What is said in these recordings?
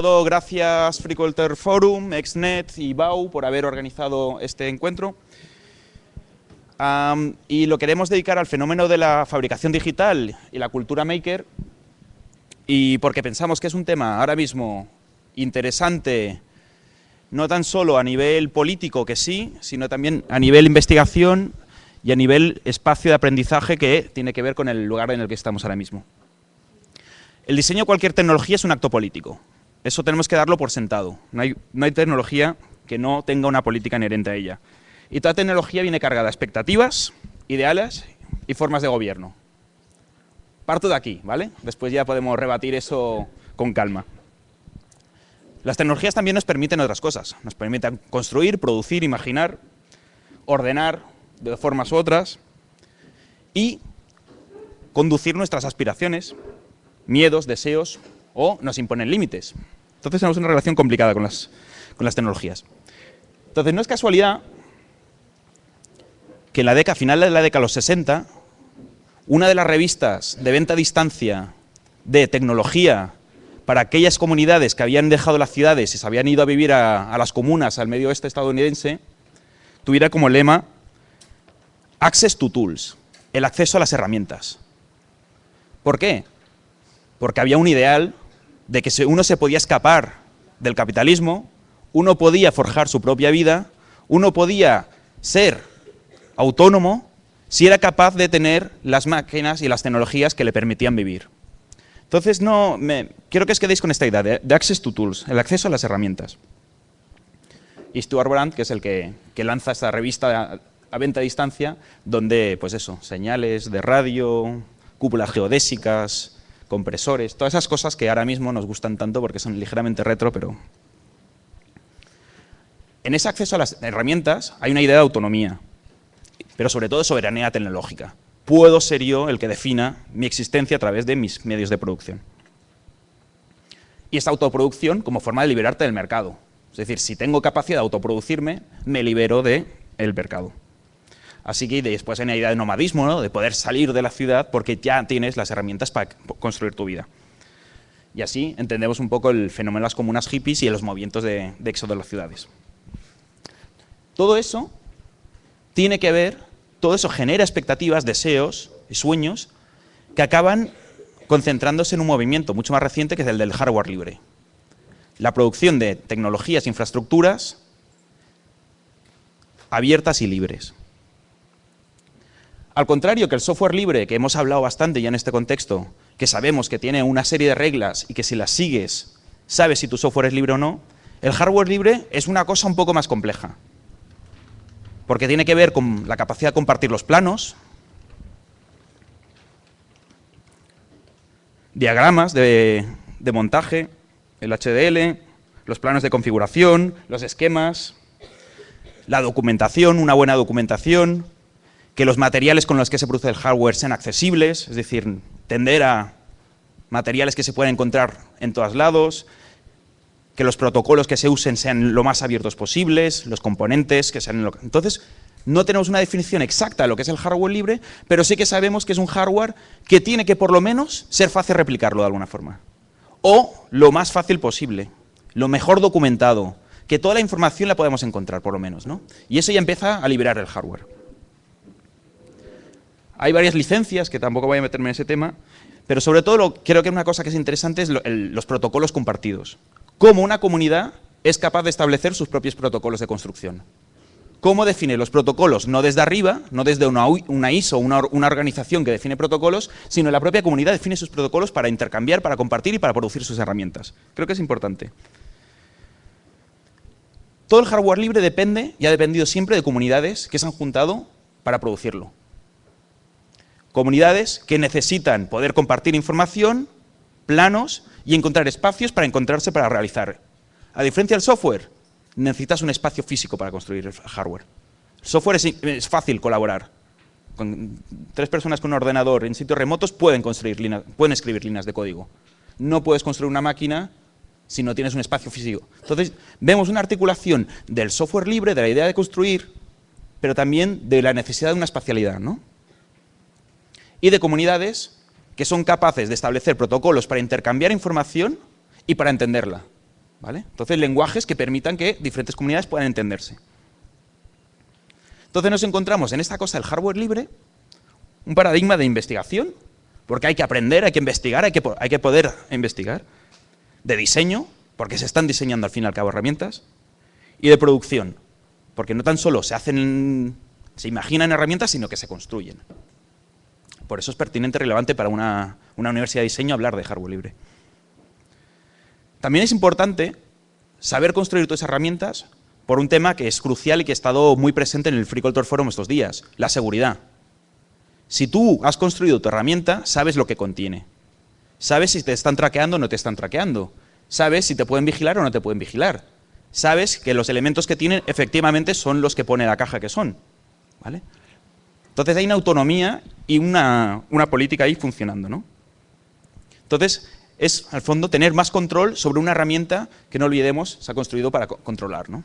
Todo gracias Freeculture Forum, Exnet y BAU por haber organizado este encuentro. y lo queremos dedicar al fenómeno de la fabricación digital y la cultura maker y porque pensamos que es un tema ahora mismo interesante no tan solo a nivel político que sí, sino también a nivel investigación y a nivel espacio de aprendizaje que tiene que ver con el lugar en el que estamos ahora mismo. El diseño de cualquier tecnología es un acto político. Eso tenemos que darlo por sentado. No hay, no hay tecnología que no tenga una política inherente a ella. Y toda tecnología viene cargada de expectativas, ideales y formas de gobierno. Parto de aquí, ¿vale? Después ya podemos rebatir eso con calma. Las tecnologías también nos permiten otras cosas. Nos permiten construir, producir, imaginar, ordenar de formas u otras y conducir nuestras aspiraciones, miedos, deseos o nos imponen límites. Entonces tenemos una relación complicada con las, con las tecnologías. Entonces no es casualidad que en la década, final de la década de los 60, una de las revistas de venta a distancia de tecnología para aquellas comunidades que habían dejado las ciudades y se habían ido a vivir a, las comunas, al medio oeste estadounidense, tuviera como lema Access to Tools, el acceso a las herramientas. ¿Por qué? Porque había un ideal de que uno se podía escapar del capitalismo, uno podía forjar su propia vida, uno podía ser autónomo si era capaz de tener las máquinas y las tecnologías que le permitían vivir. Entonces, no, me, quiero que os quedéis con esta idea de, Access to Tools, el acceso a las herramientas. Y Stuart Brand, que es el que, lanza esta revista a, venta a distancia, donde, pues eso, señales de radio, cúpulas geodésicas, compresores, todas esas cosas que ahora mismo nos gustan tanto porque son ligeramente retro, pero... En ese acceso a las herramientas hay una idea de autonomía, pero sobre todo de soberanía tecnológica puedo ser yo el que defina mi existencia a través de mis medios de producción. Y esta autoproducción como forma de liberarte del mercado. Es decir, si tengo capacidad de autoproducirme, me libero del mercado. Así que después hay una idea de nomadismo, de poder salir de la ciudad porque ya tienes las herramientas para construir tu vida. Y así entendemos un poco el fenómeno de las comunas hippies y los movimientos de, de éxodo de las ciudades. Todo eso tiene que ver todo eso genera expectativas, deseos y sueños que acaban concentrándose en un movimiento mucho más reciente que es el del hardware libre. La producción de tecnologías e infraestructuras abiertas y libres. Al contrario que el software libre, que hemos hablado bastante ya en este contexto, que sabemos que tiene una serie de reglas y que si las sigues sabes si tu software es libre o no, el hardware libre es una cosa un poco más compleja. Porque tiene que ver con la capacidad de compartir los planos, diagramas de, montaje, el HDL, los planos de configuración, los esquemas, la documentación, una buena documentación, que los materiales con los que se produce el hardware sean accesibles, es decir, tender a materiales que se pueden encontrar en todos lados, que los protocolos que se usen sean lo más abiertos posibles, los componentes que sean... Lo... Entonces, no tenemos una definición exacta de lo que es el hardware libre, pero sí que sabemos que es un hardware que tiene que por lo menos ser fácil replicarlo de alguna forma. O lo más fácil posible, lo mejor documentado, que toda la información la podemos encontrar por lo menos. ¿no? Y eso ya empieza a liberar el hardware. Hay varias licencias, que tampoco voy a meterme en ese tema, pero sobre todo creo que una cosa que es interesante es los protocolos compartidos cómo una comunidad es capaz de establecer sus propios protocolos de construcción. ¿Cómo define los protocolos? No desde arriba, no desde una, ISO, una, una organización que define protocolos, sino la propia comunidad define sus protocolos para intercambiar, para compartir y para producir sus herramientas. Creo que es importante. Todo el hardware libre depende y ha dependido siempre de comunidades que se han juntado para producirlo. Comunidades que necesitan poder compartir información, planos y encontrar espacios para encontrarse para realizar. A diferencia del software, necesitas un espacio físico para construir el hardware. El software es, fácil colaborar. Con tres personas con un ordenador en sitios remotos pueden, construir pueden escribir líneas de código. No puedes construir una máquina si no tienes un espacio físico. Entonces, vemos una articulación del software libre, de la idea de construir, pero también de la necesidad de una espacialidad. ¿no? Y de comunidades que son capaces de establecer protocolos para intercambiar información y para entenderla. ¿vale? Entonces, lenguajes que permitan que diferentes comunidades puedan entenderse. Entonces nos encontramos en esta cosa del hardware libre, un paradigma de investigación, porque hay que aprender, hay que investigar, hay que, hay que poder investigar, de diseño, porque se están diseñando al fin y al cabo herramientas, y de producción, porque no tan solo se hacen, se imaginan herramientas, sino que se construyen. Por eso es pertinente y relevante para una, universidad de diseño hablar de hardware libre. También es importante saber construir todas esas herramientas por un tema que es crucial y que ha estado muy presente en el Free Culture Forum estos días, la seguridad. Si tú has construido tu herramienta, sabes lo que contiene. Sabes si te están traqueando o no te están traqueando. Sabes si te pueden vigilar o no te pueden vigilar. Sabes que los elementos que tienen efectivamente son los que pone la caja que son. ¿vale? Entonces hay una autonomía y una, política ahí funcionando. ¿no? Entonces es, al fondo, tener más control sobre una herramienta que no olvidemos se ha construido para controlar. ¿no?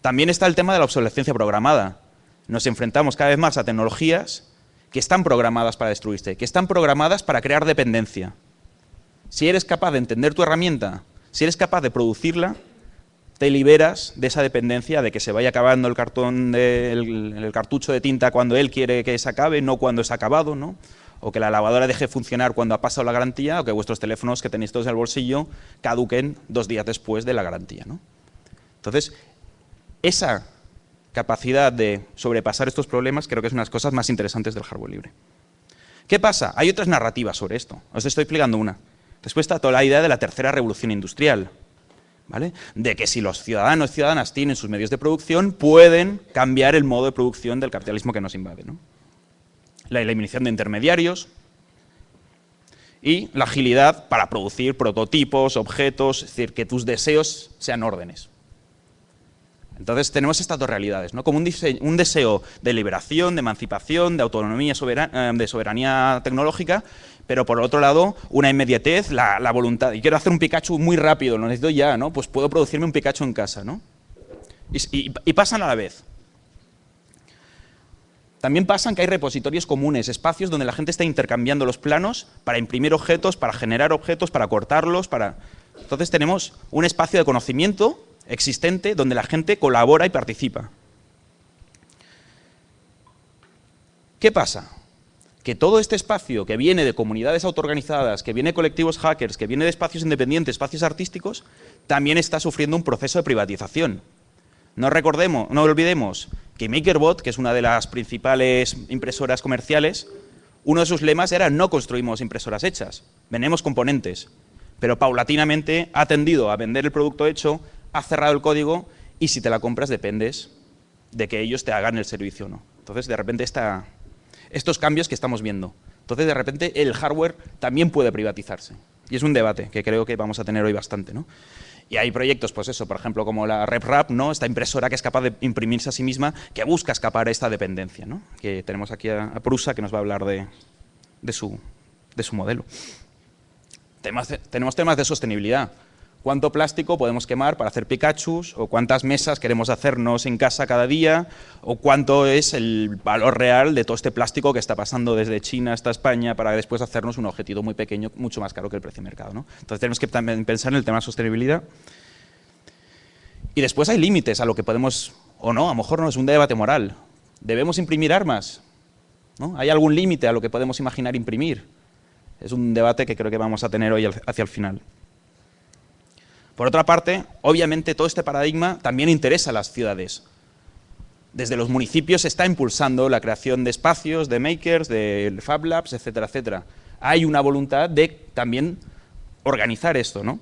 También está el tema de la obsolescencia programada. Nos enfrentamos cada vez más a tecnologías que están programadas para destruirse, que están programadas para crear dependencia. Si eres capaz de entender tu herramienta, si eres capaz de producirla, te liberas de esa dependencia de que se vaya acabando el cartón, el cartucho de tinta cuando él quiere que se acabe, no cuando es acabado, ¿no? o que la lavadora deje funcionar cuando ha pasado la garantía, o que vuestros teléfonos que tenéis todos en el bolsillo caduquen dos días después de la garantía. ¿no? Entonces, esa capacidad de sobrepasar estos problemas creo que es una de las cosas más interesantes del hardware libre. ¿Qué pasa? Hay otras narrativas sobre esto. Os estoy explicando una. Después está toda la idea de la tercera revolución industrial. De que si los ciudadanos y ciudadanas tienen sus medios de producción, pueden cambiar el modo de producción del capitalismo que nos invade. La eliminación de intermediarios y la agilidad para producir prototipos, objetos, es decir, que tus deseos sean órdenes. Entonces tenemos estas dos realidades, ¿no? como un, un, deseo de liberación, de emancipación, de autonomía, eh, de soberanía tecnológica, pero por otro lado, una inmediatez, la, voluntad. Y quiero hacer un Pikachu muy rápido, lo necesito ya, ¿no? Pues puedo producirme un Pikachu en casa, ¿no? Y, pasan a la vez. También pasan que hay repositorios comunes, espacios donde la gente está intercambiando los planos para imprimir objetos, para generar objetos, para cortarlos, para... Entonces tenemos un espacio de conocimiento existente donde la gente colabora y participa. ¿Qué pasa? que todo este espacio que viene de comunidades autoorganizadas, que viene de colectivos hackers, que viene de espacios independientes, espacios artísticos, también está sufriendo un proceso de privatización. No recordemos, no olvidemos que MakerBot, que es una de las principales impresoras comerciales, uno de sus lemas era no construimos impresoras hechas, vendemos componentes, pero paulatinamente ha tendido a vender el producto hecho, ha cerrado el código y si te la compras dependes de que ellos te hagan el servicio o no. Entonces, de repente esta, estos cambios que estamos viendo. Entonces, de repente, el hardware también puede privatizarse. Y es un debate que creo que vamos a tener hoy bastante. ¿no? Y hay proyectos, pues eso, por ejemplo, como la RepRap, ¿no? esta impresora que es capaz de imprimirse a sí misma, que busca escapar a esta dependencia. ¿no? Que tenemos aquí a, Prusa, que nos va a hablar de, su, de su modelo. tenemos temas de sostenibilidad cuánto plástico podemos quemar para hacer Pikachus, o cuántas mesas queremos hacernos en casa cada día, o cuánto es el valor real de todo este plástico que está pasando desde China hasta España para después hacernos un objetivo muy pequeño, mucho más caro que el precio de mercado. ¿no? Entonces tenemos que también pensar en el tema de sostenibilidad. Y después hay límites a lo que podemos, o no, a lo mejor no es un debate moral. ¿Debemos imprimir armas? ¿No? ¿Hay algún límite a lo que podemos imaginar imprimir? Es un debate que creo que vamos a tener hoy hacia el final. Por otra parte, obviamente todo este paradigma también interesa a las ciudades. Desde los municipios se está impulsando la creación de espacios, de makers, de Fab Labs, etcétera, etcétera. Hay una voluntad de también organizar esto, ¿no?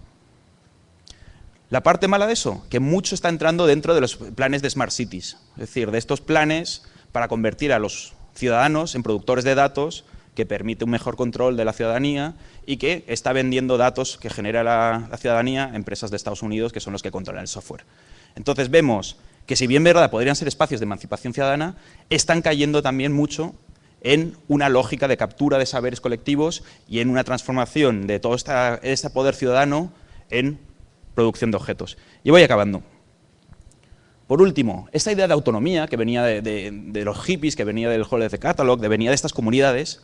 La parte mala de eso, que mucho está entrando dentro de los planes de Smart Cities, es decir, de estos planes para convertir a los ciudadanos en productores de datos que permite un mejor control de la ciudadanía y que está vendiendo datos que genera la, ciudadanía a empresas de Estados Unidos que son los que controlan el software. Entonces vemos que si bien verdad podrían ser espacios de emancipación ciudadana, están cayendo también mucho en una lógica de captura de saberes colectivos y en una transformación de todo este poder ciudadano en producción de objetos. Y voy acabando. Por último, esta idea de autonomía que venía de, los hippies, que venía del Hall of the Catalog, que venía de estas comunidades,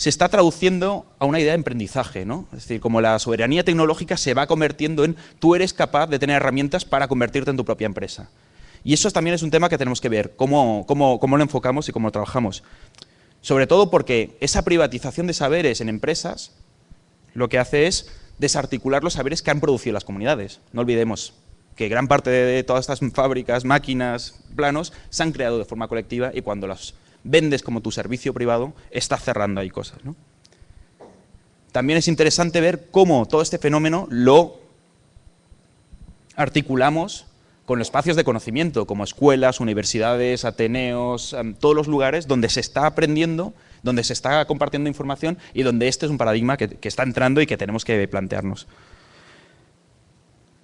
se está traduciendo a una idea de emprendizaje, ¿no? Es decir, como la soberanía tecnológica se va convirtiendo en tú eres capaz de tener herramientas para convertirte en tu propia empresa. Y eso también es un tema que tenemos que ver, cómo, cómo, cómo lo enfocamos y cómo lo trabajamos. Sobre todo porque esa privatización de saberes en empresas lo que hace es desarticular los saberes que han producido las comunidades. No olvidemos que gran parte de todas estas fábricas, máquinas, planos, se han creado de forma colectiva y cuando las vendes como tu servicio privado, está cerrando ahí cosas. También es interesante ver cómo todo este fenómeno lo articulamos con los espacios de conocimiento, como escuelas, universidades, ateneos, em, todos los lugares donde se está aprendiendo, donde se está compartiendo información y donde este es un paradigma que está entrando y que tenemos que plantearnos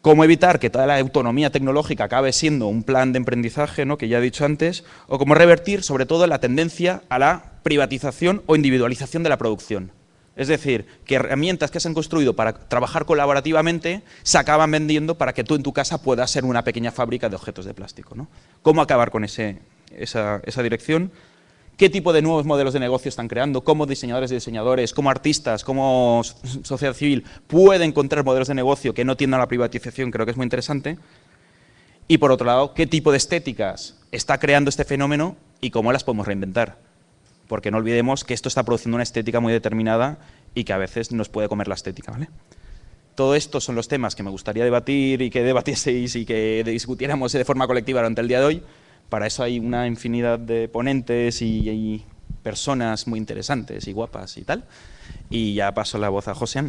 cómo evitar que toda la autonomía tecnológica acabe siendo un plan de emprendizaje, ¿no? que ya he dicho antes, o cómo revertir sobre todo la tendencia a la privatización o individualización de la producción. Es decir, que herramientas que se han construido para trabajar colaborativamente se acaban vendiendo para que tú en tu casa puedas ser una pequeña fábrica de objetos de plástico. ¿no? ¿Cómo acabar con esa, esa dirección? Qué tipo de nuevos modelos de negocio están creando, cómo diseñadores y diseñadores, cómo artistas, cómo sociedad civil pueden encontrar modelos de negocio que no tiendan a la privatización, creo que es muy interesante. Y por otro lado, qué tipo de estéticas está creando este fenómeno y cómo las podemos reinventar. Porque no olvidemos que esto está produciendo una estética muy determinada y que a veces nos puede comer la estética. ¿vale? Todo esto son los temas que me gustaría debatir y que debatieseis y que discutiéramos de forma colectiva durante el día de hoy. Para eso hay una infinidad de ponentes y, personas muy interesantes y guapas y tal. Y ya paso la voz a José.